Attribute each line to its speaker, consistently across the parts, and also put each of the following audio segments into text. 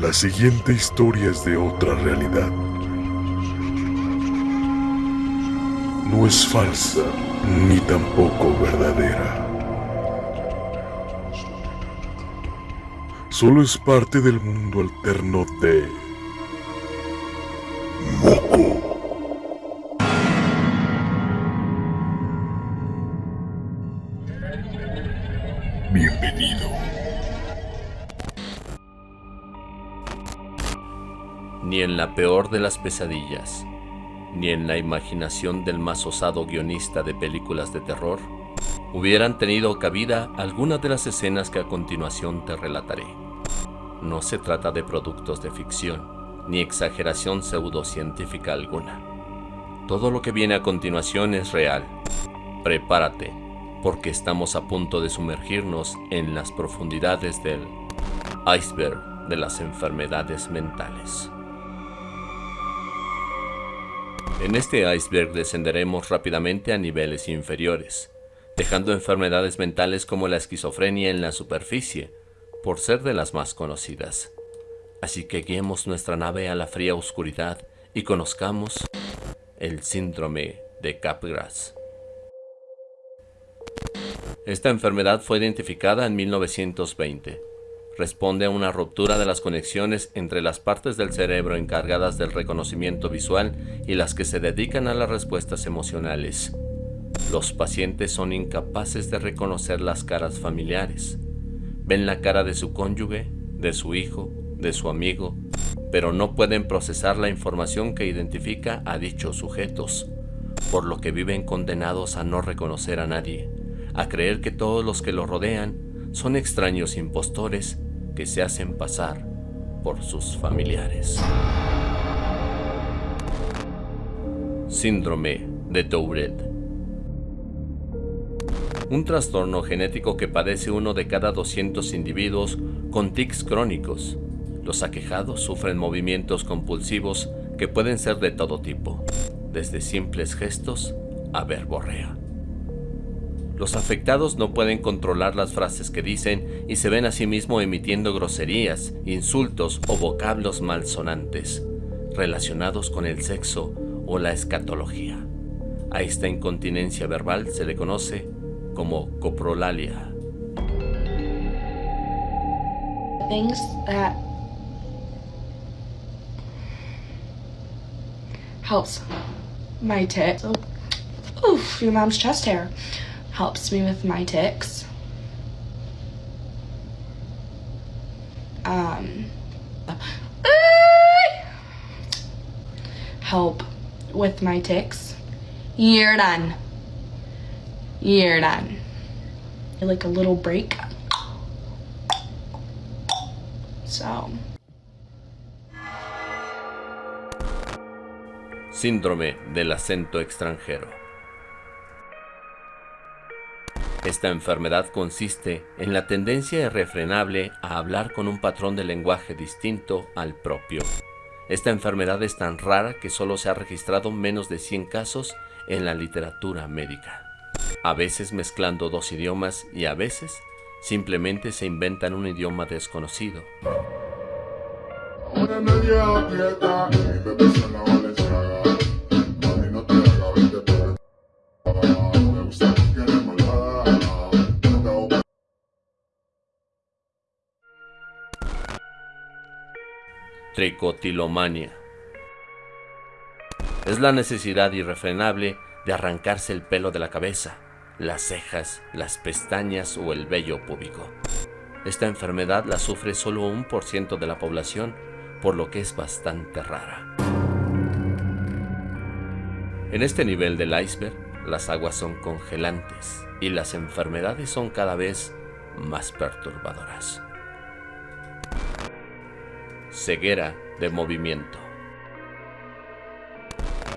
Speaker 1: La siguiente historia es de otra realidad. No es falsa ni tampoco verdadera. Solo es parte del mundo alterno de
Speaker 2: la peor de las pesadillas, ni en la imaginación del más osado guionista de películas de terror, hubieran tenido cabida algunas de las escenas que a continuación te relataré. No se trata de productos de ficción, ni exageración pseudocientífica alguna. Todo lo que viene a continuación es real. Prepárate, porque estamos a punto de sumergirnos en las profundidades del iceberg de las enfermedades mentales. En este iceberg descenderemos rápidamente a niveles inferiores, dejando enfermedades mentales como la esquizofrenia en la superficie, por ser de las más conocidas. Así que guiemos nuestra nave a la fría oscuridad y conozcamos el síndrome de Capgras. Esta enfermedad fue identificada en 1920. Responde a una ruptura de las conexiones entre las partes del cerebro encargadas del reconocimiento visual y las que se dedican a las respuestas emocionales. Los pacientes son incapaces de reconocer las caras familiares. Ven la cara de su cónyuge, de su hijo, de su amigo, pero no pueden procesar la información que identifica a dichos sujetos, por lo que viven condenados a no reconocer a nadie a creer que todos los que lo rodean son extraños impostores que se hacen pasar por sus familiares. Síndrome de Tourette Un trastorno genético que padece uno de cada 200 individuos con tics crónicos. Los aquejados sufren movimientos compulsivos que pueden ser de todo tipo, desde simples gestos a verborrea. Los afectados no pueden controlar las frases que dicen y se ven a sí mismos emitiendo groserías, insultos o vocablos malsonantes relacionados con el sexo o la escatología. A esta incontinencia verbal se le conoce como coprolalia.
Speaker 3: Things that helps my chest hair. Helps me with my tics. Um, help with my tics. You're done. You're done. Like a little break. So.
Speaker 2: Síndrome del acento extranjero. Esta enfermedad consiste en la tendencia irrefrenable a hablar con un patrón de lenguaje distinto al propio. Esta enfermedad es tan rara que solo se ha registrado menos de 100 casos en la literatura médica. A veces mezclando dos idiomas y a veces simplemente se inventan un idioma desconocido. Tricotilomania. Es la necesidad irrefrenable de arrancarse el pelo de la cabeza, las cejas, las pestañas o el vello púbico. Esta enfermedad la sufre solo un por ciento de la población, por lo que es bastante rara. En este nivel del iceberg, las aguas son congelantes y las enfermedades son cada vez más perturbadoras ceguera de movimiento.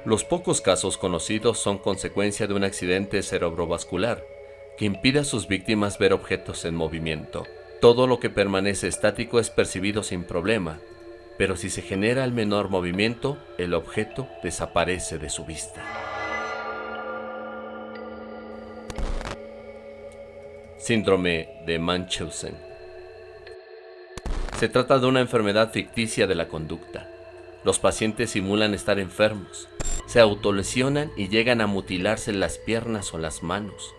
Speaker 2: Los pocos casos conocidos son consecuencia de un accidente cerebrovascular que impide a sus víctimas ver objetos en movimiento. Todo lo que permanece estático es percibido sin problema, pero si se genera el menor movimiento, el objeto desaparece de su vista. Síndrome de Munchausen Se trata de una enfermedad ficticia de la conducta. Los pacientes simulan estar enfermos, se autolesionan y llegan a mutilarse las piernas o las manos.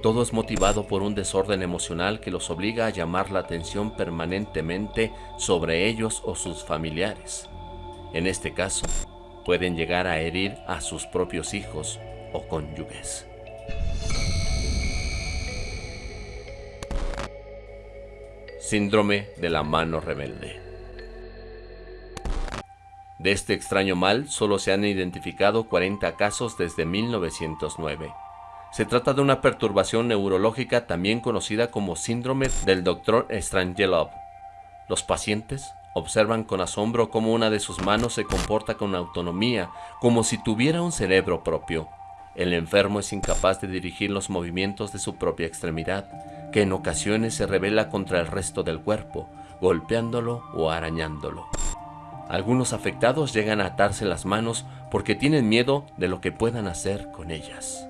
Speaker 2: Todo es motivado por un desorden emocional que los obliga a llamar la atención permanentemente sobre ellos o sus familiares. En este caso, pueden llegar a herir a sus propios hijos o cónyuges. Síndrome de la mano rebelde. De este extraño mal solo se han identificado 40 casos desde 1909. Se trata de una perturbación neurológica también conocida como síndrome del Dr. Strangelov. Los pacientes observan con asombro cómo una de sus manos se comporta con autonomía, como si tuviera un cerebro propio. El enfermo es incapaz de dirigir los movimientos de su propia extremidad, que en ocasiones se revela contra el resto del cuerpo, golpeándolo o arañándolo. Algunos afectados llegan a atarse las manos porque tienen miedo de lo que puedan hacer con ellas.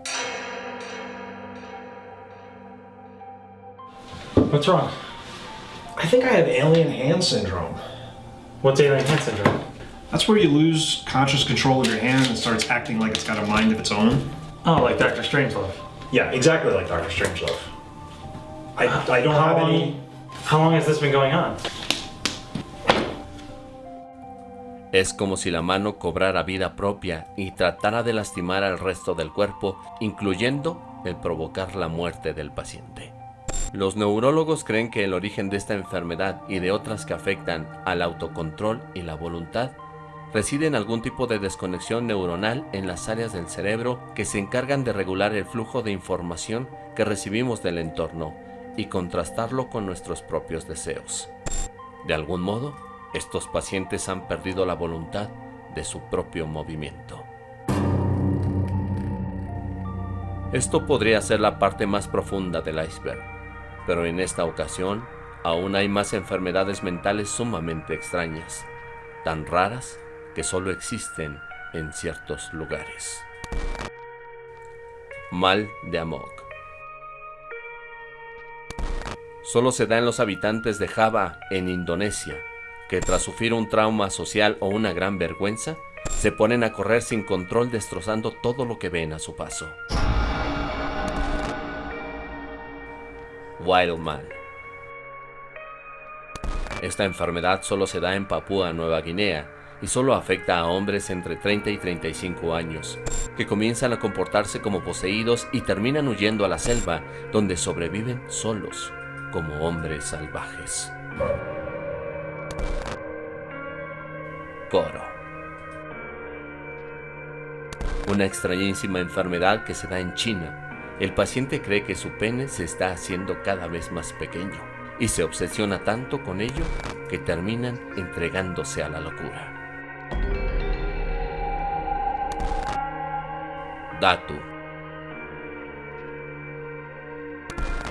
Speaker 4: What's wrong?
Speaker 5: I think I have alien hand syndrome.
Speaker 4: What's alien hand syndrome?
Speaker 5: That's where you lose conscious control of your hand and starts acting like it's got a mind of its own.
Speaker 4: Oh, like Doctor Strangelove.
Speaker 5: Yeah, exactly like Dr. Strangelove. I, I don't
Speaker 4: How
Speaker 5: have
Speaker 4: long,
Speaker 5: any.
Speaker 4: how long has this been going on?
Speaker 2: Es como si la mano cobrara vida propia y tratara de lastimar al resto del cuerpo, incluyendo el provocar la muerte del paciente. Los neurólogos creen que el origen de esta enfermedad y de otras que afectan al autocontrol y la voluntad reside en algún tipo de desconexión neuronal en las áreas del cerebro que se encargan de regular el flujo de información que recibimos del entorno y contrastarlo con nuestros propios deseos. De algún modo, estos pacientes han perdido la voluntad de su propio movimiento. Esto podría ser la parte más profunda del iceberg, pero en esta ocasión aún hay más enfermedades mentales sumamente extrañas, tan raras que solo existen en ciertos lugares. Mal de Amok Solo se da en los habitantes de Java, en Indonesia, que tras sufrir un trauma social o una gran vergüenza, se ponen a correr sin control destrozando todo lo que ven a su paso. Wildman Esta enfermedad solo se da en Papúa Nueva Guinea y solo afecta a hombres entre 30 y 35 años, que comienzan a comportarse como poseídos y terminan huyendo a la selva, donde sobreviven solos, como hombres salvajes. Coro. Una extrañísima enfermedad que se da en China. El paciente cree que su pene se está haciendo cada vez más pequeño y se obsesiona tanto con ello que terminan entregándose a la locura. Datu.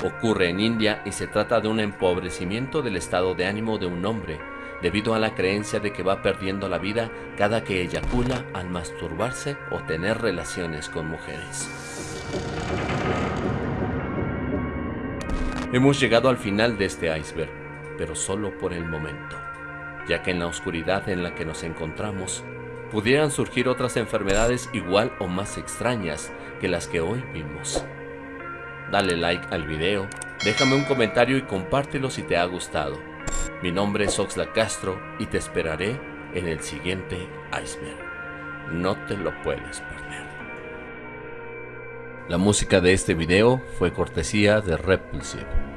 Speaker 2: Ocurre en India y se trata de un empobrecimiento del estado de ánimo de un hombre debido a la creencia de que va perdiendo la vida cada que eyacula al masturbarse o tener relaciones con mujeres. Hemos llegado al final de este iceberg, pero solo por el momento, ya que en la oscuridad en la que nos encontramos pudieran surgir otras enfermedades igual o más extrañas que las que hoy vimos. Dale like al video, déjame un comentario y compártelo si te ha gustado. Mi nombre es Oxla Castro y te esperaré en el siguiente iceberg. No te lo puedes perder. La música de este video fue cortesía de Repulsive.